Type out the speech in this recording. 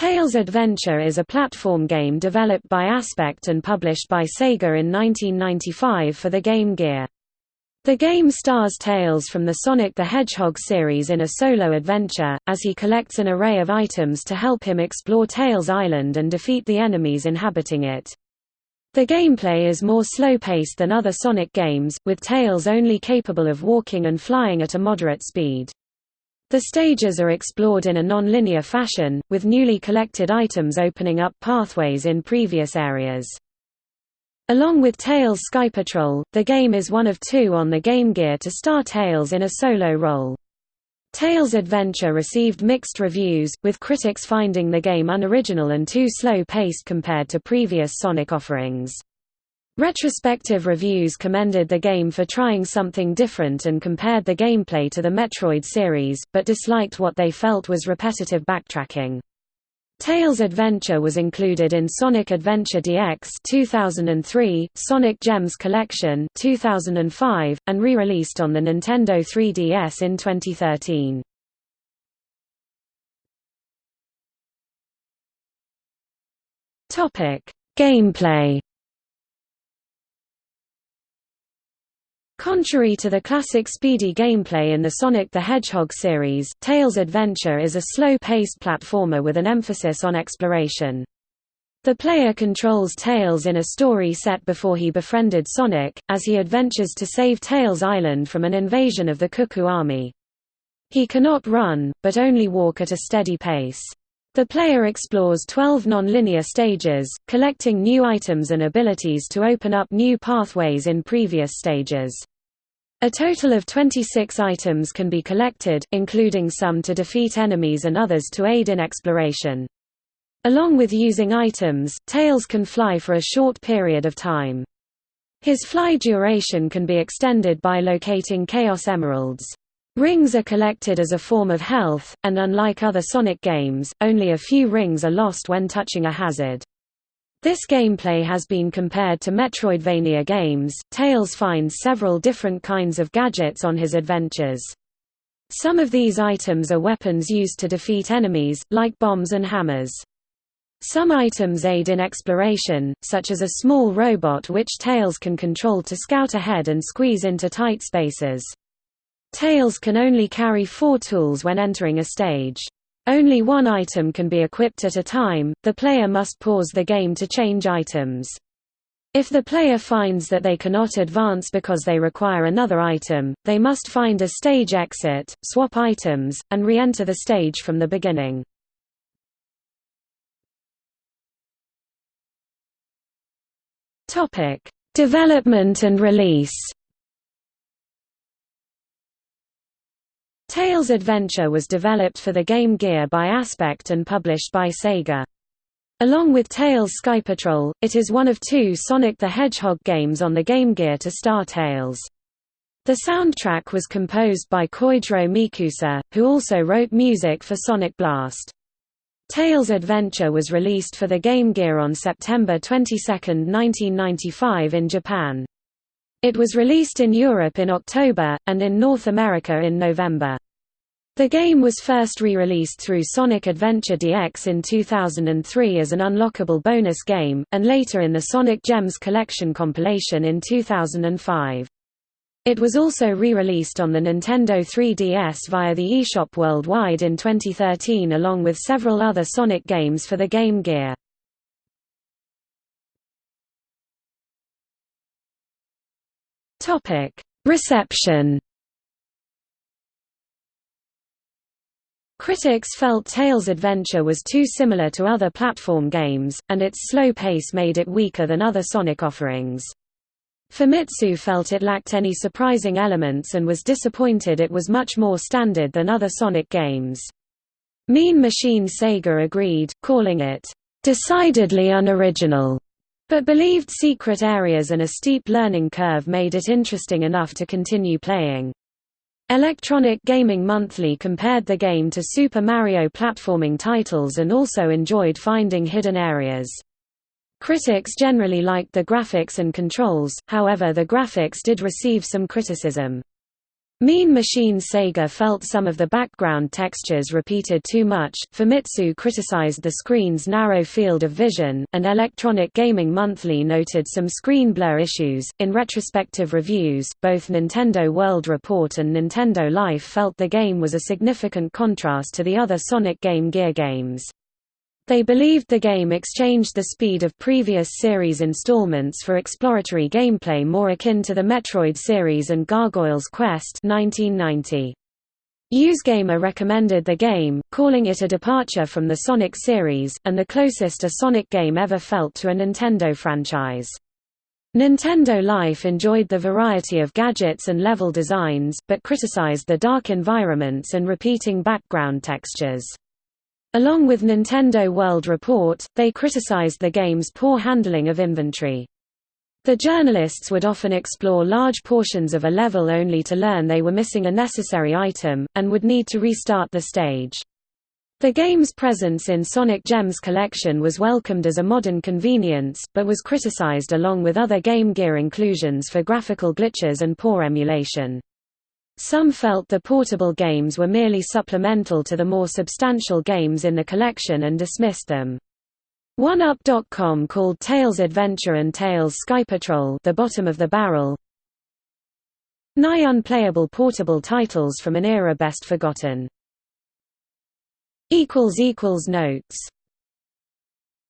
Tails Adventure is a platform game developed by Aspect and published by Sega in 1995 for the Game Gear. The game stars Tails from the Sonic the Hedgehog series in a solo adventure, as he collects an array of items to help him explore Tails Island and defeat the enemies inhabiting it. The gameplay is more slow-paced than other Sonic games, with Tails only capable of walking and flying at a moderate speed. The stages are explored in a non-linear fashion, with newly collected items opening up pathways in previous areas. Along with Tails Sky Patrol, the game is one of two on the Game Gear to star Tails in a solo role. Tails Adventure received mixed reviews, with critics finding the game unoriginal and too slow-paced compared to previous Sonic offerings. Retrospective reviews commended the game for trying something different and compared the gameplay to the Metroid series, but disliked what they felt was repetitive backtracking. Tails Adventure was included in Sonic Adventure DX 2003, Sonic Gems Collection 2005, and re-released on the Nintendo 3DS in 2013. Topic: Gameplay Contrary to the classic speedy gameplay in the Sonic the Hedgehog series, Tails Adventure is a slow-paced platformer with an emphasis on exploration. The player controls Tails in a story set before he befriended Sonic, as he adventures to save Tails Island from an invasion of the Cuckoo Army. He cannot run, but only walk at a steady pace. The player explores 12 non-linear stages, collecting new items and abilities to open up new pathways in previous stages. A total of 26 items can be collected, including some to defeat enemies and others to aid in exploration. Along with using items, Tails can fly for a short period of time. His fly duration can be extended by locating Chaos Emeralds. Rings are collected as a form of health, and unlike other Sonic games, only a few rings are lost when touching a hazard. This gameplay has been compared to Metroidvania games. Tails finds several different kinds of gadgets on his adventures. Some of these items are weapons used to defeat enemies, like bombs and hammers. Some items aid in exploration, such as a small robot which Tails can control to scout ahead and squeeze into tight spaces. Tails can only carry four tools when entering a stage. Only one item can be equipped at a time, the player must pause the game to change items. If the player finds that they cannot advance because they require another item, they must find a stage exit, swap items, and re-enter the stage from the beginning. Development and release Tails Adventure was developed for the Game Gear by Aspect and published by Sega. Along with Tails Sky Patrol, it is one of two Sonic the Hedgehog games on the Game Gear to star Tails. The soundtrack was composed by Koichiro Mikusa, who also wrote music for Sonic Blast. Tails Adventure was released for the Game Gear on September 22, 1995 in Japan. It was released in Europe in October, and in North America in November. The game was first re-released through Sonic Adventure DX in 2003 as an unlockable bonus game, and later in the Sonic Gems Collection compilation in 2005. It was also re-released on the Nintendo 3DS via the eShop worldwide in 2013 along with several other Sonic games for the Game Gear. Topic: Reception. Critics felt Tails' adventure was too similar to other platform games, and its slow pace made it weaker than other Sonic offerings. Famitsu felt it lacked any surprising elements and was disappointed it was much more standard than other Sonic games. Mean Machine Sega agreed, calling it, "...decidedly unoriginal." But believed secret areas and a steep learning curve made it interesting enough to continue playing. Electronic Gaming Monthly compared the game to Super Mario platforming titles and also enjoyed finding hidden areas. Critics generally liked the graphics and controls, however the graphics did receive some criticism. Mean Machine Sega felt some of the background textures repeated too much, Famitsu criticized the screen's narrow field of vision, and Electronic Gaming Monthly noted some screen blur issues. In retrospective reviews, both Nintendo World Report and Nintendo Life felt the game was a significant contrast to the other Sonic Game Gear games. They believed the game exchanged the speed of previous series installments for exploratory gameplay more akin to the Metroid series and Gargoyle's Quest 1990. USgamer recommended the game, calling it a departure from the Sonic series, and the closest a Sonic game ever felt to a Nintendo franchise. Nintendo Life enjoyed the variety of gadgets and level designs, but criticized the dark environments and repeating background textures. Along with Nintendo World Report, they criticized the game's poor handling of inventory. The journalists would often explore large portions of a level only to learn they were missing a necessary item, and would need to restart the stage. The game's presence in Sonic Gems collection was welcomed as a modern convenience, but was criticized along with other Game Gear inclusions for graphical glitches and poor emulation. Some felt the portable games were merely supplemental to the more substantial games in the collection and dismissed them. 1UP.com called Tails Adventure and Tails Sky Patrol the bottom of the barrel. Nigh unplayable portable titles from an era best forgotten. Notes